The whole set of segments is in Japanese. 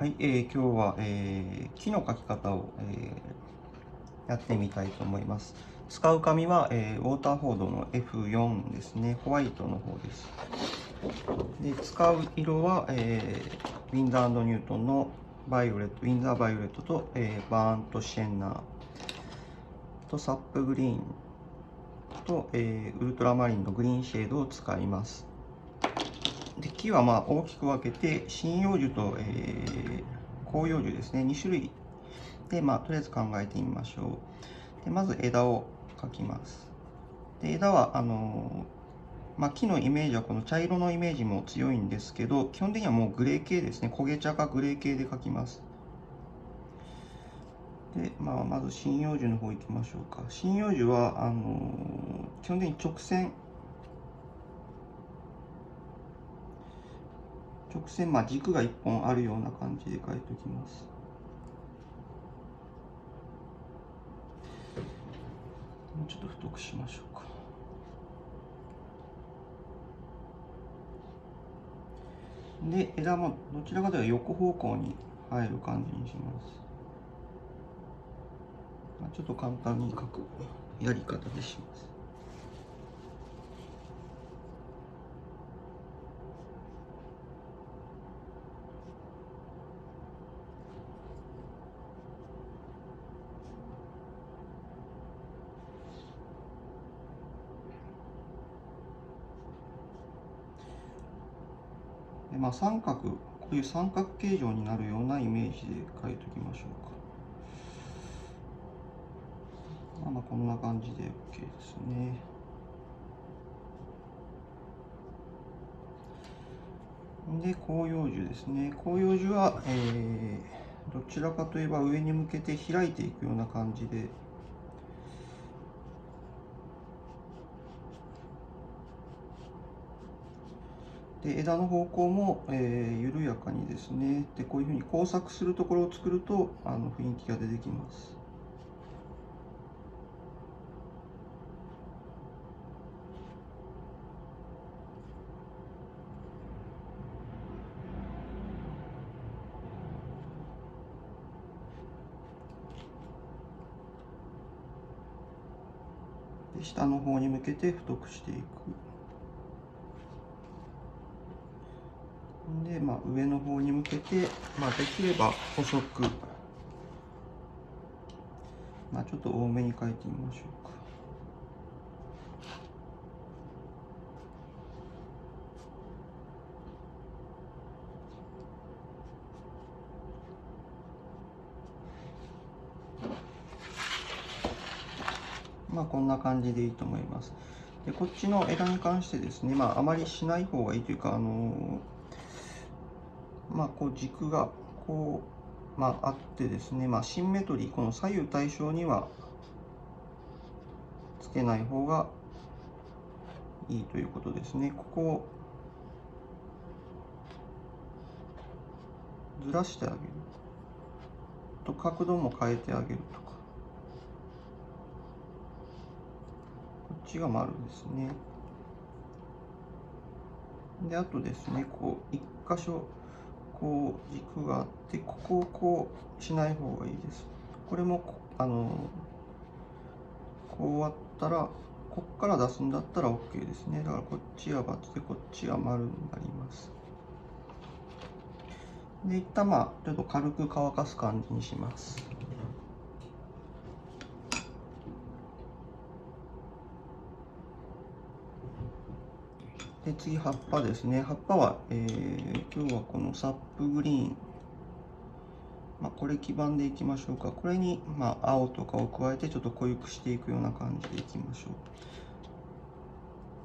はい、えー、今日は、えー、木の描き方を、えー、やってみたいと思います。使う紙は、えー、ウォーターフォードの F4 ですね、ホワイトの方です。で使う色は、えー、ウィンザーニュートンのバイオレット、ウィンザーバイオレットと、えー、バーントシェンナーとサップグリーンと、えー、ウルトラマリンのグリーンシェードを使います。で木はまあ大きく分けて針葉樹と、えー、広葉樹ですね。2種類。で、まあ、とりあえず考えてみましょう。でまず枝を描きます。で枝はあのー、まあ、木のイメージはこの茶色のイメージも強いんですけど基本的にはもうグレー系ですね。焦げ茶かグレー系で描きます。で、まあ、まず針葉樹の方行きましょうか。針葉樹はあのー、基本的に直線直線、まあ、軸が1本あるような感じで書いておきます。もうちょっと太くしましょうか。で、枝もどちらかというと横方向に入る感じにします。まあ、ちょっと簡単に書くやり方でします。あ、三角こういう三角形状になるようなイメージで描いておきましょうか。まあ、まあこんな感じで OK ですね。で広葉樹ですね広葉樹は、えー、どちらかといえば上に向けて開いていくような感じで枝の方向も、え、緩やかにですねでこういうふうに工作するところを作るとあの雰囲気が出てきます。下の方に向けて太くしていく。上の方に向けて、まあ、できれば細く、まあ、ちょっと多めに書いてみましょうか。まあこんな感じでいいと思います。でこっちの枝に関してですね、まああまりしない方がいいというか、あのーまあ、こう軸がこう、まあ、あってですね、まあ、シンメトリー、この左右対称にはつけない方がいいということですね。ここをずらしてあげる。と角度も変えてあげるとか。こっちが丸ですね。で、あとですね、こう、一箇所こう軸があってここをこうしない方がいいです。これもあのこう終わったらこっから出すんだったら OK ですね。だからこっちは×でこっちは丸になります。で一旦まあちょっと軽く乾かす感じにします。で次葉っぱですね。葉っぱは、えー、今日はこのサップグリーン。まあ、これ基板でいきましょうか。これに、まあ、青とかを加えてちょっと濃ゆくしていくような感じでいきましょ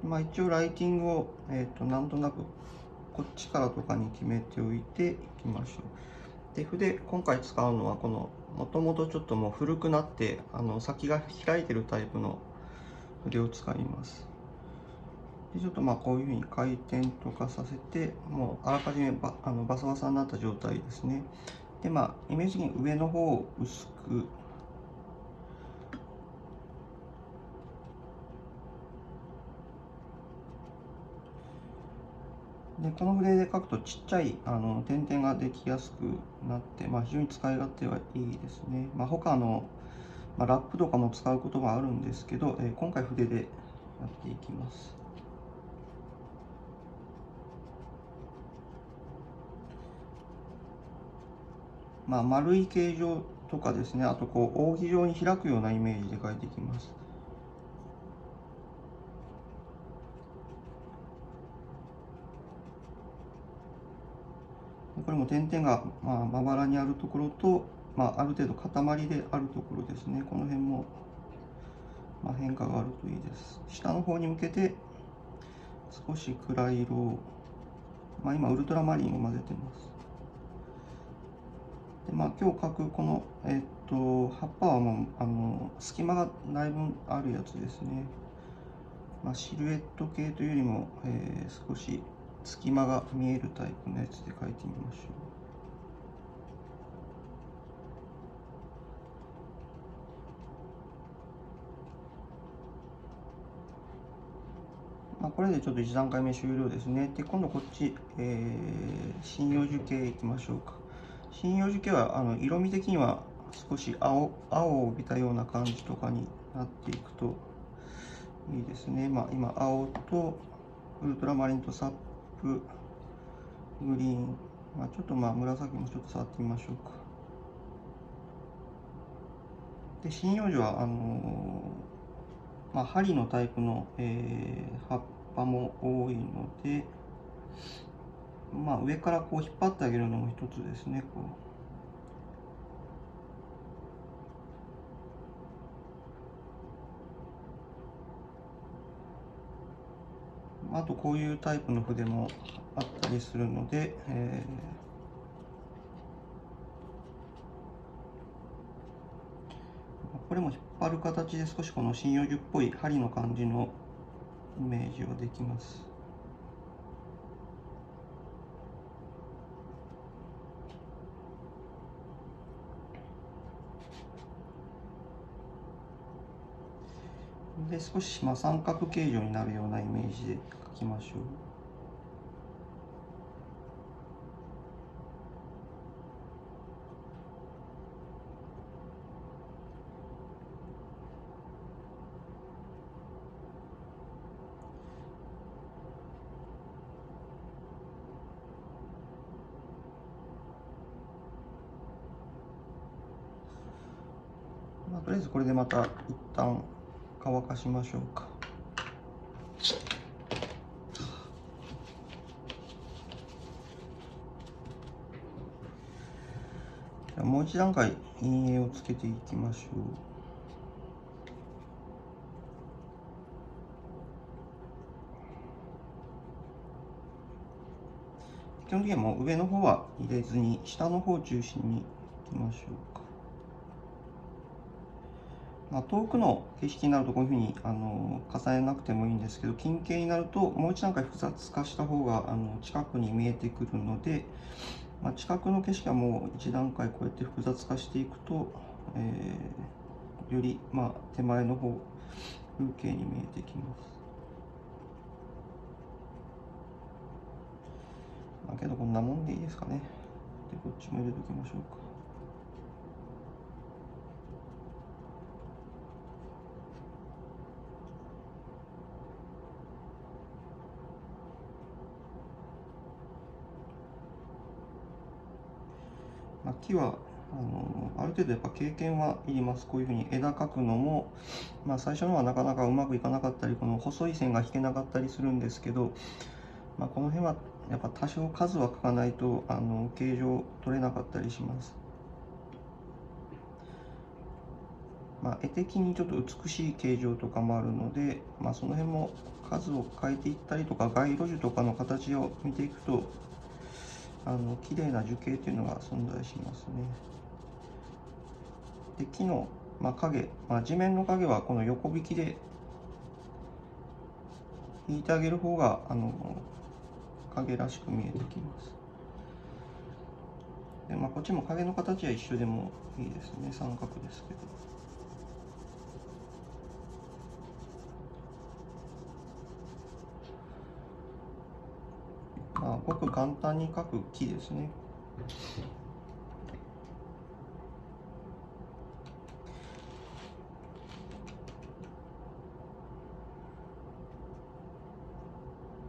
う。まあ一応ライティングを、えーと、なんとなくこっちからとかに決めておいていきましょう。で筆今回使うのはこのもともとちょっともう古くなってあの先が開いてるタイプの筆を使います。ちょっとまあこういうふうに回転とかさせてもうあらかじめバあのバサバサになった状態ですねでまあイメージ的に上の方を薄くでこの筆で書くとちっちゃいあの点々ができやすくなって、まあ、非常に使い勝手はいいですね。まあ、他の、まあ、ラップとかも使うことがあるんですけど、えー、今回筆でやっていきます。まあ、丸い形状とかですね、あとこう扇状に開くようなイメージで描いていきます。これも点々がまあまばらにあるところと、まあ、ある程度塊であるところですね。この辺もまあ変化があるといいです。下の方に向けて少し暗い色を、まあ、今ウルトラマリンを混ぜてます。でまあ、今日描くこの、えっと葉っぱはもうあの隙間がだいぶあるやつですね。まあ、シルエット系というよりも、えー、少し隙間が見えるタイプのやつで描いてみましょう。まあ、これでちょっと1段階目終了ですね。で、今度こっち、えー、針葉樹系いきましょうか。針葉樹系はあの色味的には少し青青を帯びたような感じとかになっていくといいですね。まあ、今、青とウルトラマリンとサップグリーン、まあ、ちょっとまあ紫もちょっと触ってみましょうかで針葉樹はあのー、まあ、針のタイプの、えー、葉っぱも多いので、まあ、上からこう引っ張ってあげるのも一つですねこうあとこういうタイプの筆もあったりするので、えー、これも引っ張る形で少しこの針葉樹っぽい針の感じのイメージはできます。で少しまあ三角形状になるようなイメージで描きましょう。まあ、とりあえずこれでまた一旦乾かしましょうか。じゃもう一段階陰影をつけていきましょう。基本的にはもう上の方は入れずに下の方を中心にいきましょうか。まあ、遠くの景色になるとこういうふうにあの重ねなくてもいいんですけど近景になるともう一段階複雑化した方があの近くに見えてくるので、まあ、近くの景色はもう一段階こうやって複雑化していくと、えー、より、まあ、手前の方風景に見えてきます。まあ、けどこんなもんでいいですかね。でこっちも入れときましょうか。まあ、木はあのある程度やっぱ経験はいりますこういうふうに枝描くのも、まあ、最初のはなかなかうまくいかなかったりこの細い線が引けなかったりするんですけど、まあ、この辺はやっぱ多少数は描かないとあの形状取れなかったりします。まあ、絵的にちょっと美しい形状とかもあるので、まあ、その辺も数を変えていったりとか街路樹とかの形を見ていくとあの綺麗な樹形というのが存在しますね。で木の、まあ、影、まあ、地面の影はこの横引きで引いてあげる方があの影らしく見えてきます。でまあ、こっちも影の形は一緒でもいいですね三角ですけど。まあ、ごく簡単に書く木ですね。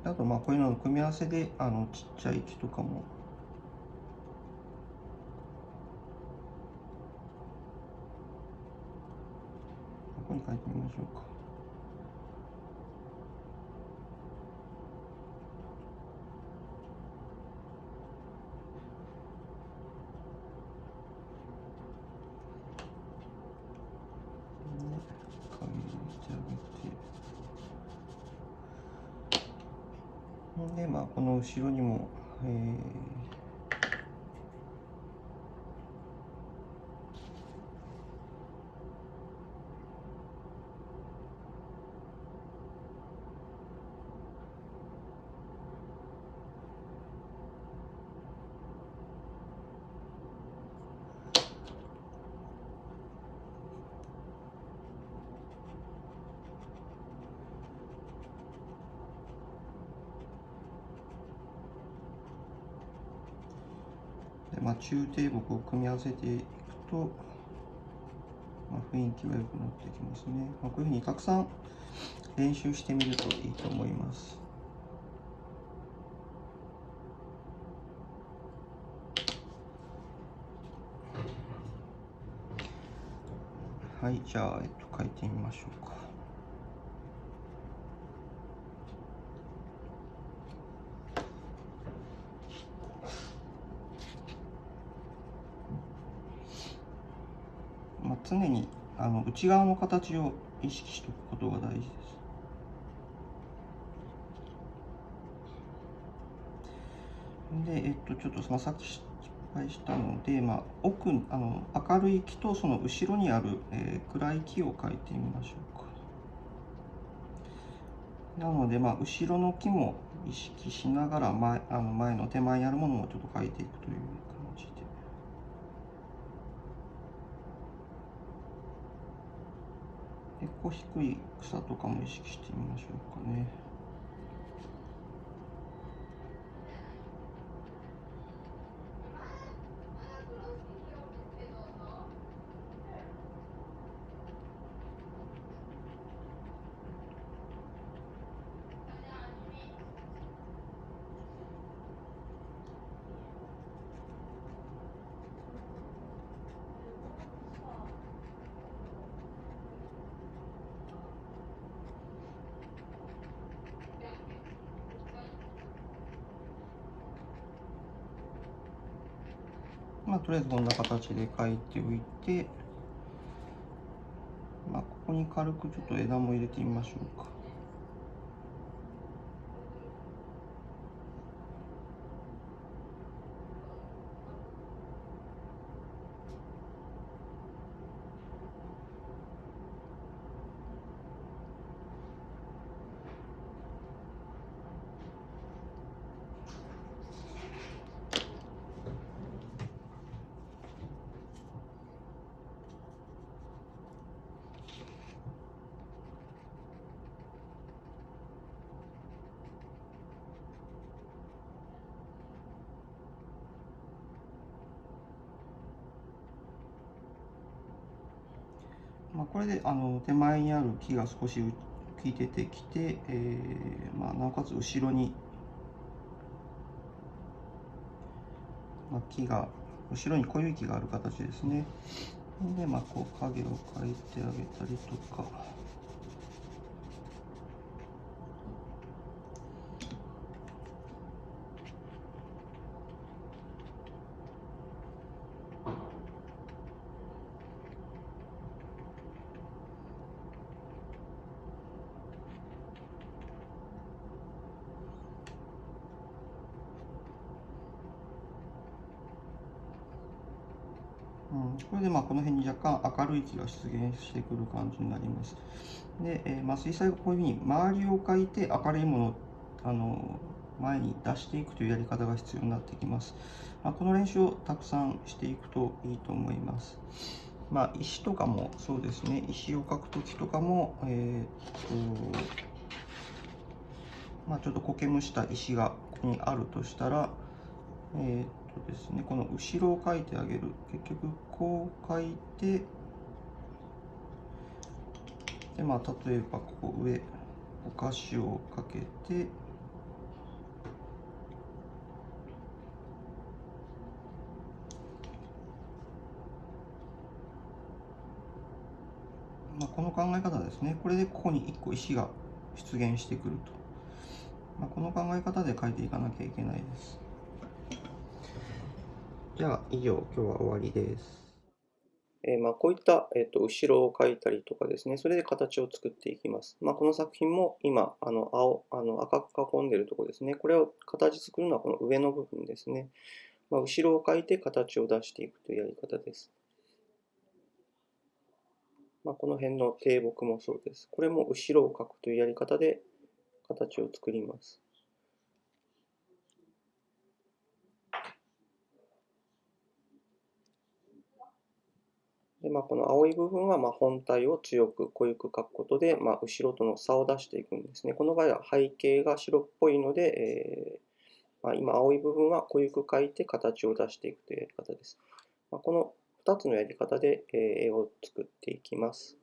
あとまあこういうのの組み合わせであのちっちゃい木とかもここに書いてみましょうか。でまあこの後ろにも、えーでまあ、中低木を組み合わせていくと、まあ、雰囲気は良くなってきますね、まあ、こういうふうにたくさん練習してみるといいと思います。はいじゃあ、えっと、書いてみましょうかまあ、常にあの内側の形を意識しておくことが大事です。で、えっと、ちょっと、まあ、さっき失敗したので、まあ、奥あの明るい木とその後ろにある、えー、暗い木を描いてみましょうか。なので、まあ、後ろの木も意識しながら前あの前の手前にあるものもちょっと描いていくという結構低い草とかも意識してみましょうかね。まあ、とりあえずこんな形で書いておいて、まあ、ここに軽くちょっと枝も入れてみましょうか。まあ、これであの手前にある木が少し浮き出てきて、えーまあ、なおかつ後ろに、まあ、木が後ろに濃い木がある形ですねで、まあ、こう影を描いてあげたりとか。これでまあこの辺に若干明るい気が出現してくる感じになります。で、えー、まあ水彩がこういうふうに周りを描いて明るいものをあの前に出していくというやり方が必要になってきます。まあ、この練習をたくさんしていくといいと思います。まあ、石とかもそうですね、石を描くときとかも、えー、っと、まあ、ちょっと苔むした石がここにあるとしたら、えー、とですね、この後ろを書いてあげる。結局、こう書いて、で、まあ、例えば、ここ上、お菓子をかけて、まあ、この考え方ですね。これでここに1個石が出現してくると。まあ、この考え方で書いていかなきゃいけないです。じゃあ、以上、今日は終わりです。えー、まあこういった、えーと、後ろを描いたりとかですね、それで形を作っていきます。まあ、この作品も今、あの青あの赤く囲んでいるところですね、これを形作るのはこの上の部分ですね。まあ、後ろを描いて形を出していくというやり方です。まあ、この辺の低木もそうです。これも後ろを描くというやり方で形を作ります。でまあ、この青い部分はま本体を強く濃ゆく描くことで、ま、後ろとの差を出していくんですね。この場合は背景が白っぽいので、えー、まあ、今青い部分は濃ゆく描いて形を出していくというやり方です。まあ、この2つのやり方で絵を作っていきます。